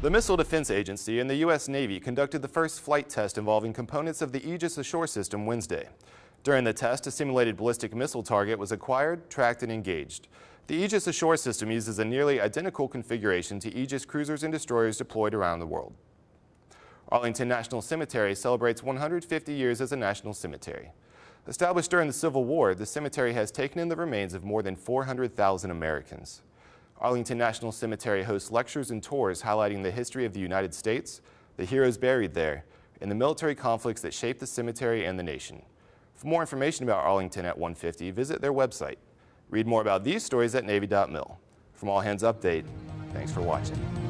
The Missile Defense Agency and the U.S. Navy conducted the first flight test involving components of the Aegis Ashore system Wednesday. During the test, a simulated ballistic missile target was acquired, tracked, and engaged. The Aegis Ashore system uses a nearly identical configuration to Aegis cruisers and destroyers deployed around the world. Arlington National Cemetery celebrates 150 years as a national cemetery. Established during the Civil War, the cemetery has taken in the remains of more than 400,000 Americans. Arlington National Cemetery hosts lectures and tours highlighting the history of the United States, the heroes buried there, and the military conflicts that shaped the cemetery and the nation. For more information about Arlington at 150, visit their website. Read more about these stories at Navy.mil. From All Hands Update, thanks for watching.